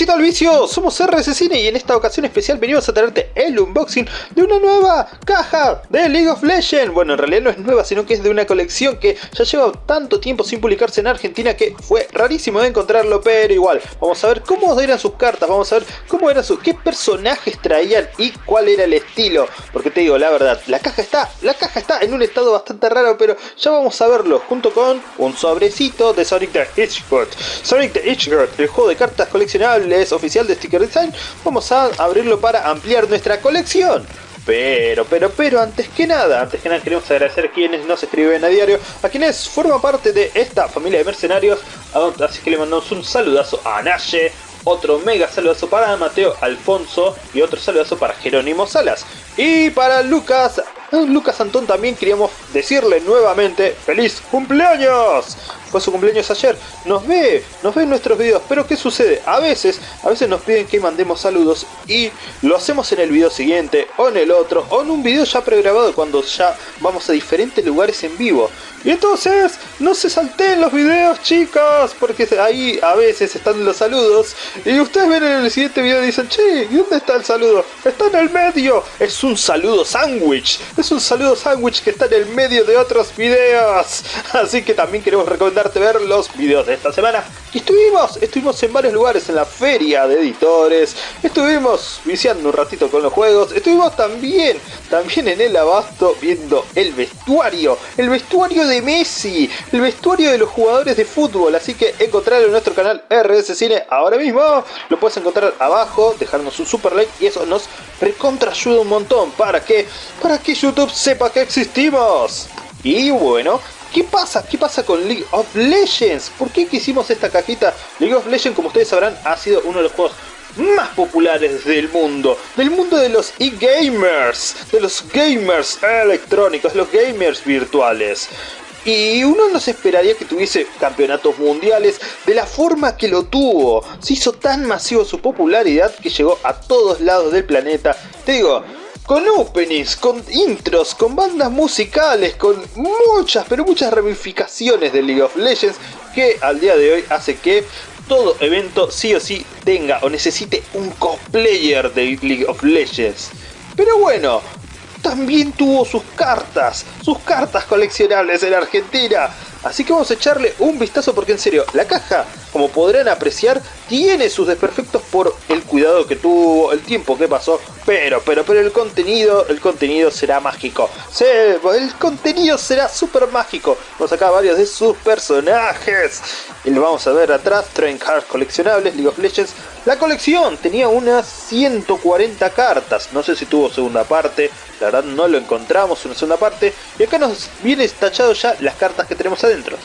Derechito al vicio, somos RS Cine y en esta ocasión especial venimos a traerte el unboxing de una nueva caja de League of Legends. Bueno, en realidad no es nueva, sino que es de una colección que ya lleva tanto tiempo sin publicarse en Argentina que fue rarísimo de encontrarlo, pero igual. Vamos a ver cómo eran sus cartas, vamos a ver cómo eran sus, qué personajes traían y cuál era el estilo. Porque te digo, la verdad, la caja está, la caja está en un estado bastante raro, pero ya vamos a verlo junto con un sobrecito de Sonic the Hedgehog. Sonic the Hedgehog, el juego de cartas coleccionables es oficial de Sticker Design, vamos a abrirlo para ampliar nuestra colección. Pero, pero, pero, antes que nada, antes que nada queremos agradecer a quienes nos escriben a diario, a quienes forman parte de esta familia de mercenarios, así que le mandamos un saludazo a Naye, otro mega saludazo para Mateo Alfonso y otro saludazo para Jerónimo Salas. Y para Lucas, Lucas Antón también queríamos decirle nuevamente ¡Feliz cumpleaños! Fue su cumpleaños ayer, nos ve, nos ve en nuestros videos, pero ¿qué sucede? A veces, a veces nos piden que mandemos saludos y lo hacemos en el video siguiente, o en el otro, o en un video ya pregrabado cuando ya vamos a diferentes lugares en vivo. Y entonces, no se salteen los videos chicos, porque ahí a veces están los saludos, y ustedes ven en el siguiente video y dicen, che, ¿y dónde está el saludo? Está en el medio, es un saludo sándwich, es un saludo sándwich que está en el medio de otros videos. Así que también queremos recomendar ver los videos de esta semana. Y estuvimos, estuvimos en varios lugares, en la feria de editores, estuvimos viciando un ratito con los juegos, estuvimos también, también en el abasto viendo el vestuario, el vestuario de Messi, el vestuario de los jugadores de fútbol, así que encontrarlo en nuestro canal RS Cine ahora mismo, lo puedes encontrar abajo, dejarnos un super like y eso nos recontra ayuda un montón para que, para que YouTube sepa que existimos. Y bueno, ¿Qué pasa? ¿Qué pasa con League of Legends? ¿Por qué hicimos esta cajita? League of Legends, como ustedes sabrán, ha sido uno de los juegos más populares del mundo, del mundo de los e-gamers, de los gamers electrónicos, los gamers virtuales. Y uno no se esperaría que tuviese campeonatos mundiales de la forma que lo tuvo. Se hizo tan masivo su popularidad que llegó a todos lados del planeta. Te digo, con openings, con intros, con bandas musicales, con muchas, pero muchas ramificaciones de League of Legends que al día de hoy hace que todo evento sí o sí tenga o necesite un cosplayer de League of Legends. Pero bueno, también tuvo sus cartas, sus cartas coleccionables en Argentina. Así que vamos a echarle un vistazo porque en serio, la caja como podrán apreciar, tiene sus desperfectos por el cuidado que tuvo, el tiempo que pasó, pero, pero, pero el contenido, el contenido será mágico. Sí, el contenido será súper mágico. Vamos acá varios de sus personajes. Y lo vamos a ver atrás, Train Cards coleccionables, League of Legends. La colección tenía unas 140 cartas, no sé si tuvo segunda parte, la verdad no lo encontramos una segunda parte. Y acá nos viene tachado ya las cartas que tenemos adentro.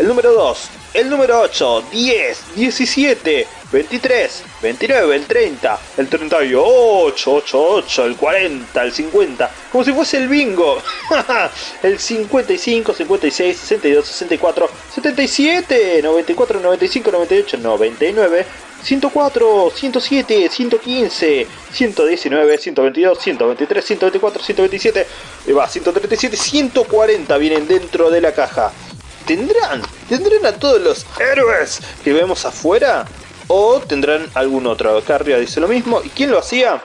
El número 2, el número 8, 10, 17, 23, 29, el 30, el 38, 88, el 40, el 50, como si fuese el bingo. el 55, 56, 62, 64, 77, 94, 95, 98, 99, 104, 107, 115, 119, 122, 123, 124, 127, va, 137, 140 vienen dentro de la caja. ¿Tendrán? ¿Tendrán a todos los héroes que vemos afuera? ¿O tendrán algún otro? Acá arriba dice lo mismo. ¿Y quién lo hacía?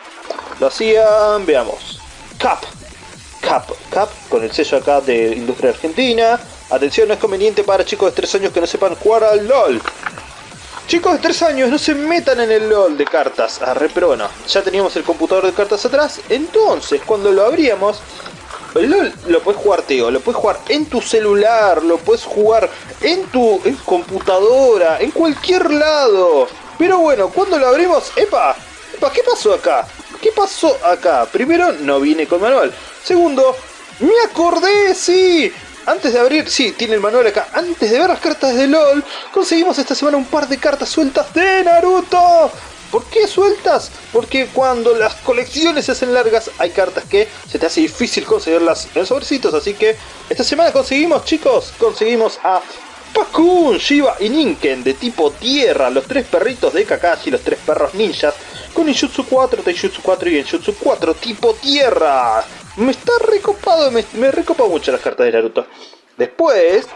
Lo hacían, veamos, Cap. Cap, Cap, con el sello acá de Industria Argentina. Atención, no es conveniente para chicos de 3 años que no sepan jugar al LOL. Chicos de 3 años, no se metan en el LOL de cartas. Arre, pero bueno, ya teníamos el computador de cartas atrás. Entonces, cuando lo abríamos, LOL lo puedes jugar, Teo, lo puedes jugar en tu celular, lo puedes jugar en tu computadora, en cualquier lado. Pero bueno, cuando lo abrimos, ¡epa! ¡epa! ¿Qué pasó acá? ¿Qué pasó acá? Primero, no viene con manual. Segundo, me acordé, sí. Antes de abrir, sí, tiene el manual acá. Antes de ver las cartas de LOL, conseguimos esta semana un par de cartas sueltas de Naruto. ¿Por qué sueltas? Porque cuando las colecciones se hacen largas hay cartas que se te hace difícil conseguirlas en sobrecitos. Así que esta semana conseguimos, chicos, conseguimos a Pakun, Shiba y Ninken de tipo tierra, los tres perritos de Kakashi, los tres perros ninjas, con Injutsu 4, Taijutsu 4 y Injutsu 4 tipo tierra. Me está recopado, me, me recopa mucho las cartas de Naruto. Después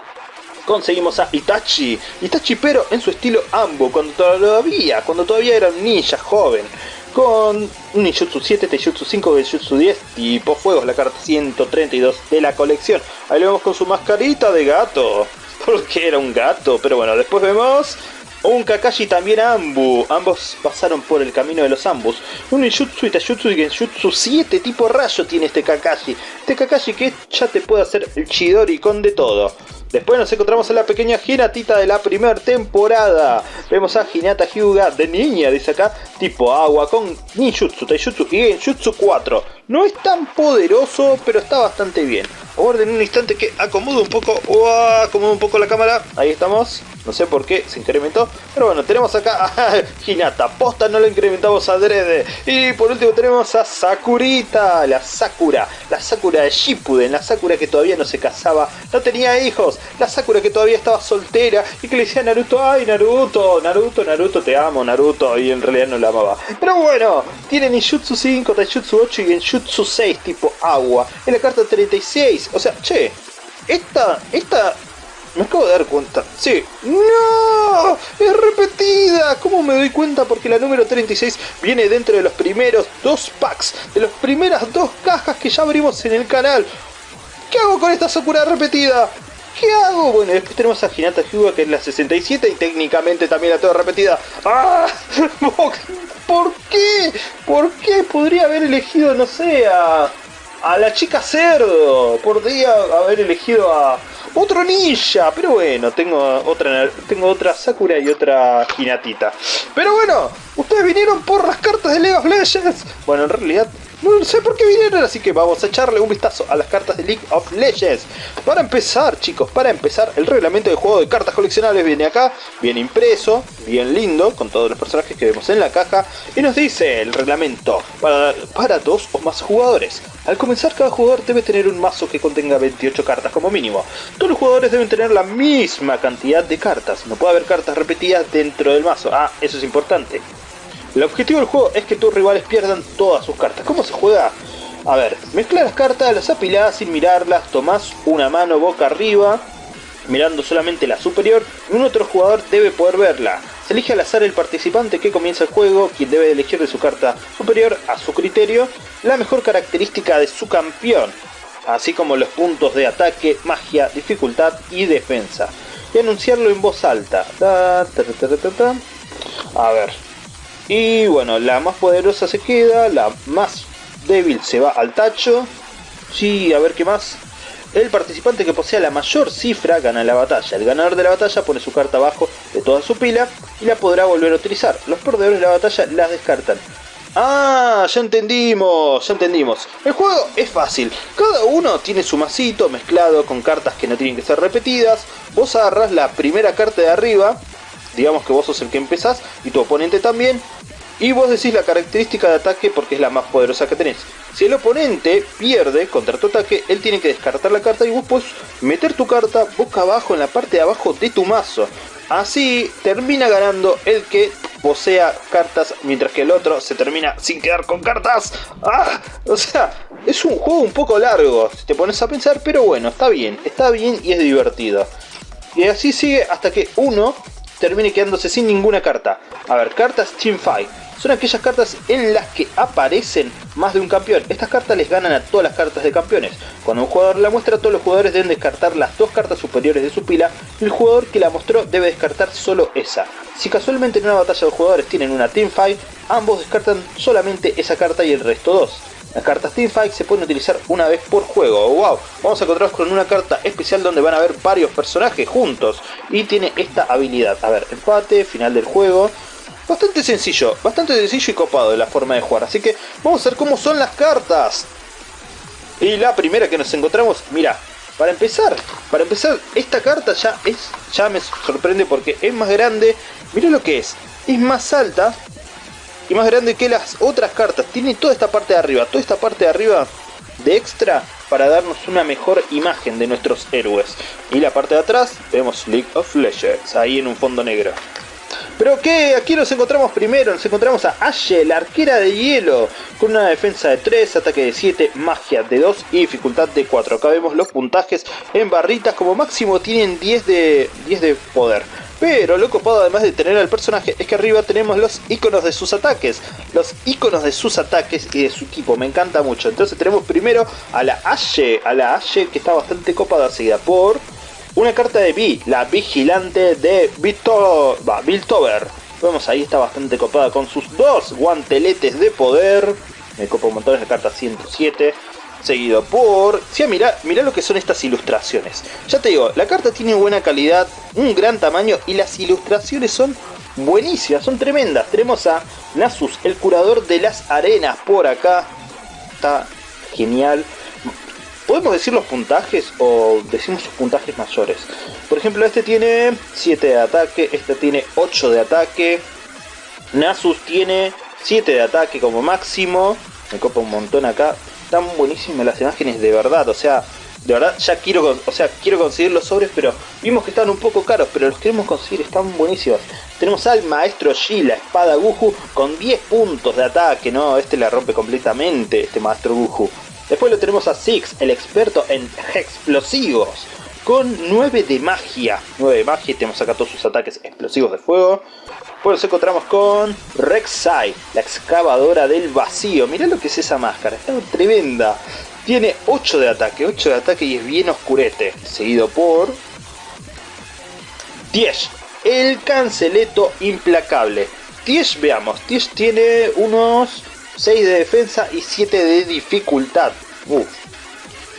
conseguimos a Itachi. Itachi pero en su estilo Ambo, cuando todavía, cuando todavía era un ninja joven. Con Ninjutsu 7, Taijutsu 5, Genjutsu 10, tipo fuegos, la carta 132 de la colección. Ahí lo vemos con su mascarita de gato, porque era un gato, pero bueno, después vemos un Kakashi también Ambu. Ambos pasaron por el camino de los Ambus. Un Ninjutsu y Taijutsu y Genjutsu 7 tipo rayo tiene este Kakashi. Este Kakashi que ya te puede hacer el Chidori con de todo. Después nos encontramos a la pequeña Hinatita de la primera temporada. Vemos a Hinata Hyuga de niña, dice acá, tipo agua, con ninjutsu, taijutsu y genjutsu 4. No es tan poderoso, pero está bastante bien. Aguarden un instante que acomodo un poco, acomodo un poco la cámara. Ahí estamos. No sé por qué se incrementó. Pero bueno, tenemos acá a Hinata. Posta no lo incrementamos adrede. Y por último tenemos a Sakurita. La Sakura. La Sakura de Shippuden. La Sakura que todavía no se casaba. No tenía hijos. La Sakura que todavía estaba soltera. Y que le decía a Naruto. Ay Naruto. Naruto, Naruto, te amo Naruto. Y en realidad no la amaba. Pero bueno. Tiene Ninjutsu 5, Taijutsu 8 y Genjutsu 6 tipo agua. En la carta 36. O sea, che. Esta, esta me acabo de dar cuenta. Sí. ¡No! ¡Es repetida! ¿Cómo me doy cuenta? Porque la número 36 viene dentro de los primeros dos packs. De las primeras dos cajas que ya abrimos en el canal. ¿Qué hago con esta Sakura repetida? ¿Qué hago? Bueno, después tenemos a Hinata Hyuga que es la 67 y técnicamente también la toda repetida. ¡Ah! ¿Por qué? ¿Por qué podría haber elegido, no sé, a, a la chica cerdo? Podría haber elegido a otro ninja, pero bueno, tengo otra, tengo otra Sakura y otra Hinatita. Pero bueno, ustedes vinieron por las cartas de League Legends. Bueno, en realidad no sé por qué vinieron, así que vamos a echarle un vistazo a las cartas de League of Legends. Para empezar, chicos, para empezar, el reglamento de juego de cartas coleccionables viene acá, bien impreso, bien lindo, con todos los personajes que vemos en la caja. Y nos dice el reglamento, para, para dos o más jugadores. Al comenzar, cada jugador debe tener un mazo que contenga 28 cartas como mínimo. Todos los jugadores deben tener la misma cantidad de cartas. No puede haber cartas repetidas dentro del mazo. Ah, eso es importante. El objetivo del juego es que tus rivales pierdan todas sus cartas. ¿Cómo se juega? A ver, mezcla las cartas, las apilás sin mirarlas, tomás una mano boca arriba, mirando solamente la superior, y un otro jugador debe poder verla. Se elige al azar el participante que comienza el juego, quien debe elegir de su carta superior a su criterio la mejor característica de su campeón, así como los puntos de ataque, magia, dificultad y defensa, y anunciarlo en voz alta. A ver, y bueno, la más poderosa se queda, la más débil se va al tacho. Sí, a ver qué más. El participante que posea la mayor cifra gana la batalla. El ganador de la batalla pone su carta abajo de toda su pila y la podrá volver a utilizar. Los perdedores de la batalla las descartan. Ah, ya entendimos, ya entendimos. El juego es fácil. Cada uno tiene su masito mezclado con cartas que no tienen que ser repetidas. Vos agarras la primera carta de arriba. Digamos que vos sos el que empezás y tu oponente también. Y vos decís la característica de ataque porque es la más poderosa que tenés. Si el oponente pierde contra tu ataque, él tiene que descartar la carta y vos puedes meter tu carta boca abajo en la parte de abajo de tu mazo. Así termina ganando el que posea cartas, mientras que el otro se termina sin quedar con cartas. ¡Ah! O sea, es un juego un poco largo, si te pones a pensar, pero bueno, está bien, está bien y es divertido. Y así sigue hasta que uno termine quedándose sin ninguna carta. A ver, cartas Teamfight son aquellas cartas en las que aparecen más de un campeón. Estas cartas les ganan a todas las cartas de campeones. Cuando un jugador la muestra, todos los jugadores deben descartar las dos cartas superiores de su pila el jugador que la mostró debe descartar solo esa. Si casualmente en una batalla de jugadores tienen una teamfight, ambos descartan solamente esa carta y el resto dos. Las cartas Teamfight se pueden utilizar una vez por juego. ¡Wow! Vamos a encontrarnos con una carta especial donde van a haber varios personajes juntos. Y tiene esta habilidad. A ver, empate, final del juego. Bastante sencillo, bastante sencillo y copado de la forma de jugar. Así que vamos a ver cómo son las cartas. Y la primera que nos encontramos, mira, para empezar, para empezar, esta carta ya es, ya me sorprende porque es más grande. Mira lo que es, es más alta y más grande que las otras cartas. Tiene toda esta parte de arriba, toda esta parte de arriba de extra para darnos una mejor imagen de nuestros héroes. Y la parte de atrás vemos League of Legends, ahí en un fondo negro. Pero que aquí nos encontramos primero, nos encontramos a Ashe, la arquera de hielo, con una defensa de 3, ataque de 7, magia de 2 y dificultad de 4. Acá vemos los puntajes en barritas, como máximo tienen 10 de, 10 de poder. Pero lo copado además de tener al personaje es que arriba tenemos los iconos de sus ataques. Los iconos de sus ataques y de su equipo, me encanta mucho. Entonces tenemos primero a la Ashe, a la Ashe que está bastante copada seguida por una carta de Vi, la vigilante de Biltover. Vemos ahí está bastante copada con sus dos guanteletes de poder. Me copa un montón, la carta 107. Seguido por... Sí, mira, mira lo que son estas ilustraciones. Ya te digo, la carta tiene buena calidad, un gran tamaño y las ilustraciones son buenísimas, son tremendas. Tenemos a Nasus, el curador de las arenas por acá. Está genial. ¿Podemos decir los puntajes o decimos sus puntajes mayores? Por ejemplo, este tiene 7 de ataque, este tiene 8 de ataque. Nasus tiene 7 de ataque como máximo. Me copa un montón acá. Están buenísimas las imágenes de verdad, o sea, de verdad ya quiero, o sea, quiero conseguir los sobres, pero vimos que están un poco caros, pero los queremos conseguir, están buenísimos. Tenemos al maestro Shi, la espada Guju, con 10 puntos de ataque, ¿no? Este la rompe completamente, este maestro Guju. Después lo tenemos a Six, el experto en explosivos, con 9 de magia. 9 de magia, tenemos acá todos sus ataques explosivos de fuego. Después nos encontramos con Rek'Sai, la excavadora del vacío. Mirá lo que es esa máscara, está tremenda. Tiene 8 de ataque, 8 de ataque y es bien oscurete. Seguido por... 10, el canceleto implacable. Tiesh, veamos, Tiesh tiene unos 6 de defensa y 7 de dificultad.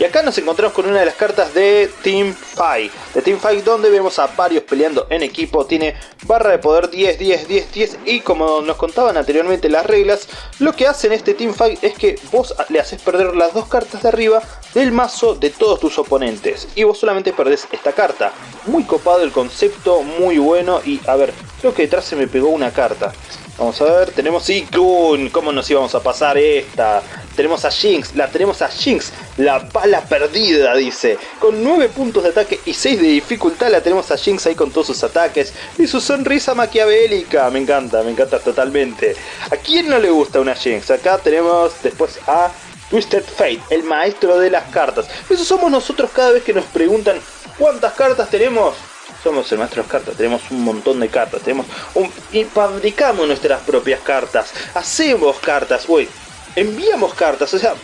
Y acá nos encontramos con una de las cartas de Team Fight. De Team Fight donde vemos a varios peleando en equipo. Tiene barra de poder 10, 10, 10, 10. Y como nos contaban anteriormente las reglas, lo que hacen este Team Fight es que vos le haces perder las dos cartas de arriba del mazo de todos tus oponentes. Y vos solamente perdés esta carta. Muy copado el concepto, muy bueno. Y a ver, creo que detrás se me pegó una carta. Vamos a ver, tenemos Ikun, ¿cómo nos íbamos a pasar esta? Tenemos a Jinx, la tenemos a Jinx, la bala perdida, dice. Con 9 puntos de ataque y 6 de dificultad la tenemos a Jinx ahí con todos sus ataques. Y su sonrisa maquiavélica, me encanta, me encanta totalmente. ¿A quién no le gusta una Jinx? Acá tenemos después a Twisted Fate, el maestro de las cartas. Eso somos nosotros cada vez que nos preguntan cuántas cartas tenemos somos el maestro de las cartas, tenemos un montón de cartas, tenemos un, y fabricamos nuestras propias cartas, hacemos cartas, uy, enviamos cartas, o sea,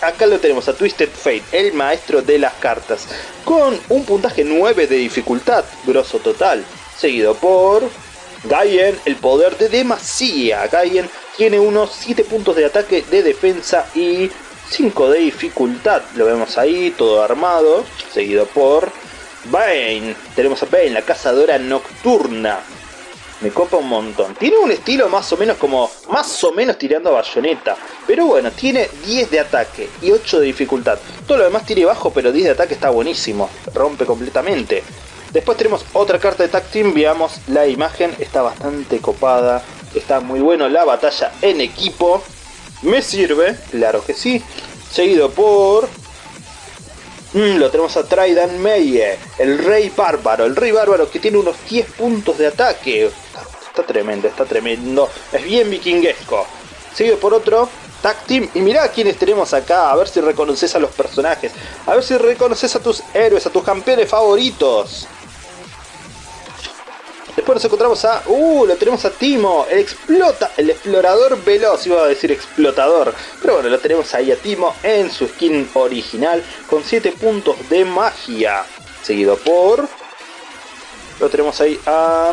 acá lo tenemos a Twisted Fate, el maestro de las cartas, con un puntaje 9 de dificultad, grosso total, seguido por Gaien, el poder de demasía, Gaien tiene unos 7 puntos de ataque, de defensa y 5 de dificultad, lo vemos ahí, todo armado, seguido por Bane, tenemos a Bane, la cazadora nocturna. Me copa un montón. Tiene un estilo más o menos como, más o menos tirando a bayoneta. Pero bueno, tiene 10 de ataque y 8 de dificultad. Todo lo demás tiene bajo, pero 10 de ataque está buenísimo. Rompe completamente. Después tenemos otra carta de Tag Team, veamos la imagen, está bastante copada. Está muy bueno la batalla en equipo. Me sirve, claro que sí. Seguido por Mm, lo tenemos a Trident Meye, el rey bárbaro, el rey bárbaro que tiene unos 10 puntos de ataque. Está, tremendo, está tremendo. Es bien vikinguesco. Sigue por otro, Tag Team. Y mirá quiénes tenemos acá, a ver si reconoces a los personajes. A ver si reconoces a tus héroes, a tus campeones favoritos. Después nos encontramos a... ¡Uh! Lo tenemos a Timo, el explota, el explorador veloz, iba a decir explotador. Pero bueno, lo tenemos ahí a Timo en su skin original con 7 puntos de magia. Seguido por... Lo tenemos ahí a...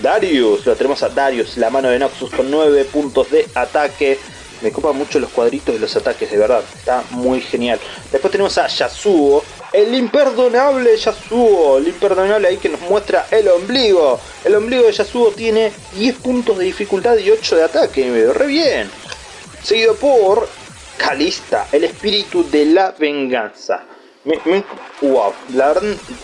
Darius, lo tenemos a Darius, la mano de Noxus con 9 puntos de ataque. Me copa mucho los cuadritos de los ataques, de verdad. Está muy genial. Después tenemos a Yasuo, el imperdonable Yasuo, el imperdonable ahí que nos muestra el ombligo. El ombligo de Yasuo tiene 10 puntos de dificultad y 8 de ataque, re bien. Seguido por Calista, el espíritu de la venganza. wow, la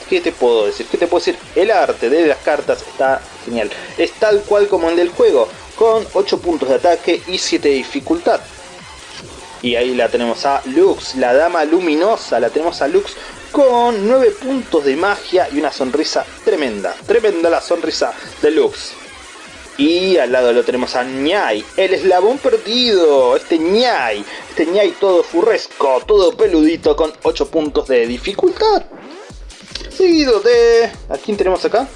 ¿qué te puedo decir? ¿Qué te puedo decir? El arte de las cartas está genial. Es tal cual como el del juego, con 8 puntos de ataque y 7 de dificultad. Y ahí la tenemos a Lux, la dama luminosa, la tenemos a Lux con 9 puntos de magia y una sonrisa tremenda. Tremenda la sonrisa deluxe. Y al lado lo tenemos a Ñai, el eslabón perdido, este Ñai, este Ñai todo furresco, todo peludito con 8 puntos de dificultad. Seguido de... ¿A quién tenemos acá?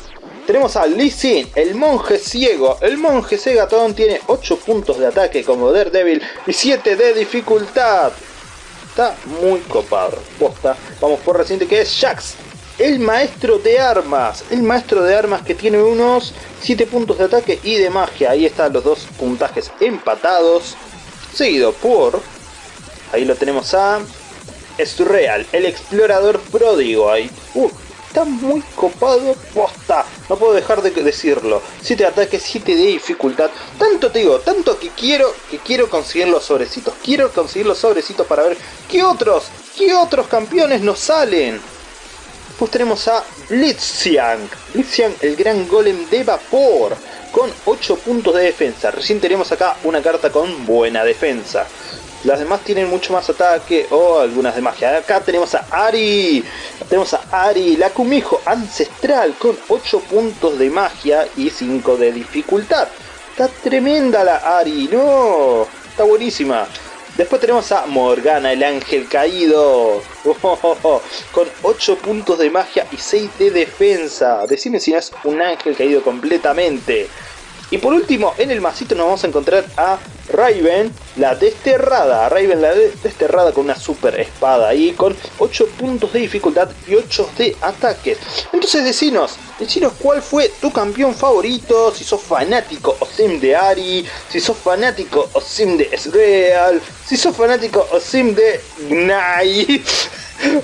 Tenemos a Lee el monje ciego. El monje cegatón tiene 8 puntos de ataque como Daredevil y 7 de dificultad. Muy copado. Posta. Vamos por reciente que es Jax. El maestro de armas. El maestro de armas que tiene unos 7 puntos de ataque y de magia. Ahí están los dos puntajes empatados. Seguido por... Ahí lo tenemos a... real el explorador pródigo. Ahí. Uh, está muy copado posta. No puedo dejar de decirlo. 7 de ataque, 7 de dificultad. Tanto te digo, tanto que quiero que quiero conseguir los sobrecitos. Quiero conseguir los sobrecitos para ver qué otros, qué otros campeones nos salen. Después tenemos a Blitziang. Blitziang, el gran golem de vapor. Con 8 puntos de defensa. Recién tenemos acá una carta con buena defensa. Las demás tienen mucho más ataque o algunas de magia. Acá tenemos a Ari. Tenemos a Ari, la Kumijo ancestral con 8 puntos de magia y 5 de dificultad. Está tremenda la Ari, no. Está buenísima. Después tenemos a Morgana, el ángel caído. con 8 puntos de magia y 6 de defensa. Decime si no es un ángel caído completamente. Y por último, en el masito nos vamos a encontrar a Raven, la desterrada. Raven, la desterrada con una super espada ahí, con 8 puntos de dificultad y 8 de ataque. Entonces decinos, decinos cuál fue tu campeón favorito, si sos fanático o sim de Ari, si sos fanático o sim de Ezreal, si sos fanático o sim de Gnai.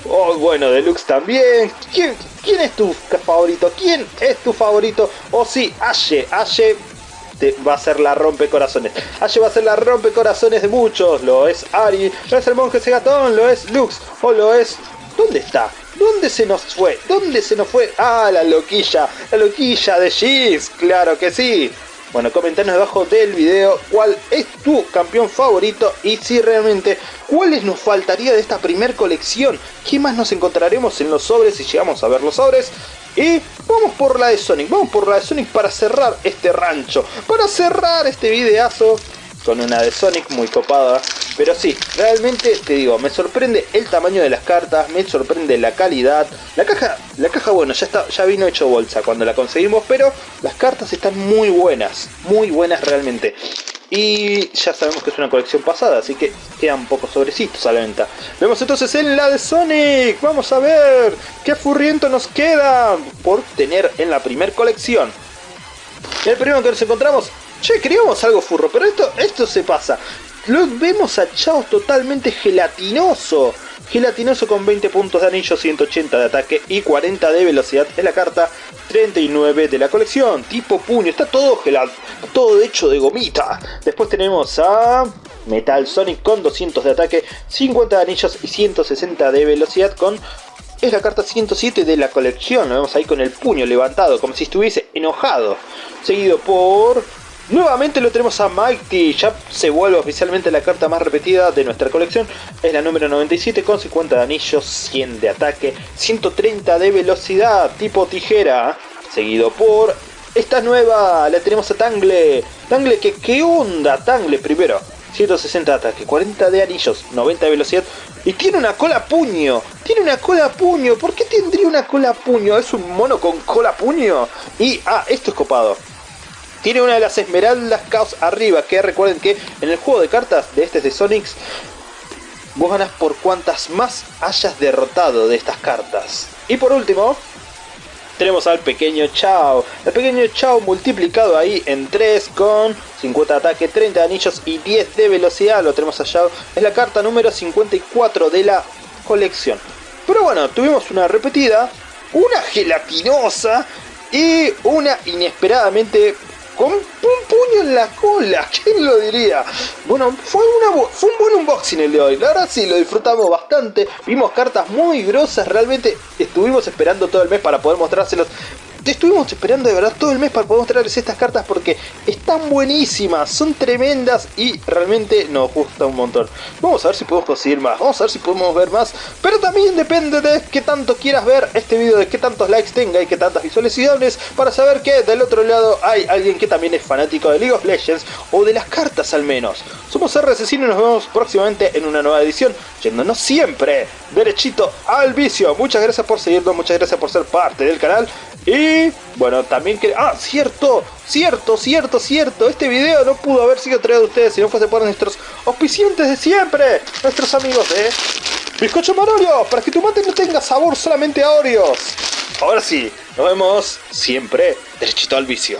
O oh, bueno, Deluxe también. ¿Quién, ¿Quién es tu favorito? ¿Quién es tu favorito? O si, Ashe, Ashe va a ser la rompecorazones. Allí va a ser la rompecorazones de muchos. Lo es Ari, lo es el monje Segatón, lo es Lux o lo es... ¿Dónde está? ¿Dónde se nos fue? ¿Dónde se nos fue? Ah, la loquilla, la loquilla de Giz, claro que sí. Bueno, comentanos debajo del video cuál es tu campeón favorito y si realmente cuáles nos faltaría de esta primer colección. ¿Qué más nos encontraremos en los sobres si llegamos a ver los sobres? Y vamos por la de Sonic, vamos por la de Sonic para cerrar este rancho, para cerrar este videazo con una de Sonic muy copada. Pero sí, realmente te digo, me sorprende el tamaño de las cartas, me sorprende la calidad. La caja, la caja bueno, ya, está, ya vino hecho bolsa cuando la conseguimos, pero las cartas están muy buenas, muy buenas realmente. Y ya sabemos que es una colección pasada, así que quedan pocos sobrecitos a la venta. Vemos entonces en la de Sonic. Vamos a ver qué furriento nos queda por tener en la primer colección. El primero que nos encontramos, che, queríamos algo furro, pero esto, esto se pasa. Lo vemos a totalmente gelatinoso. Gelatinoso con 20 puntos de anillo, 180 de ataque y 40 de velocidad. Es la carta 39 de la colección. Tipo puño, está todo gelado, todo hecho de gomita. Después tenemos a Metal Sonic con 200 de ataque, 50 de anillos y 160 de velocidad con... Es la carta 107 de la colección, lo vemos ahí con el puño levantado, como si estuviese enojado. Seguido por Nuevamente lo tenemos a Mighty, ya se vuelve oficialmente la carta más repetida de nuestra colección. Es la número 97 con 50 de anillos, 100 de ataque, 130 de velocidad, tipo tijera. Seguido por esta nueva, la tenemos a Tangle. Tangle, que qué onda Tangle primero. 160 de ataque, 40 de anillos, 90 de velocidad. Y tiene una cola puño. Tiene una cola puño. ¿Por qué tendría una cola puño? Es un mono con cola puño. Y, ah, esto es copado. Tiene una de las esmeraldas caos arriba, que recuerden que en el juego de cartas de este de Sonics, vos ganas por cuantas más hayas derrotado de estas cartas. Y por último, tenemos al pequeño Chao. El pequeño Chao multiplicado ahí en 3 con 50 de ataque, 30 de anillos y 10 de velocidad. Lo tenemos allá. Es la carta número 54 de la colección. Pero bueno, tuvimos una repetida, una gelatinosa y una inesperadamente con un puño en la cola, ¿quién lo diría? Bueno, fue, un buen unboxing el de hoy, la sí, lo disfrutamos bastante, vimos cartas muy grosas, realmente estuvimos esperando todo el mes para poder mostrárselos, estuvimos esperando de verdad todo el mes para poder mostrarles estas cartas porque están buenísimas, son tremendas y realmente nos gusta un montón. Vamos a ver si podemos conseguir más, vamos a ver si podemos ver más, pero también depende de qué tanto quieras ver este video, de qué tantos likes tenga y qué tantas visualizaciones para saber que del otro lado hay alguien que también es fanático de League of Legends o de las cartas al menos. Somos RSC y nos vemos próximamente en una nueva edición, yéndonos siempre derechito al vicio. Muchas gracias por seguirnos, muchas gracias por ser parte del canal y bueno, también que... Ah, cierto, cierto, cierto, cierto. Este video no pudo haber sido traído de ustedes si no fuese por nuestros auspiciantes de siempre. Nuestros amigos de Bizcocho Manolio, para que tu mate no tenga sabor solamente a Oreos. Ahora sí, nos vemos siempre derechito al vicio.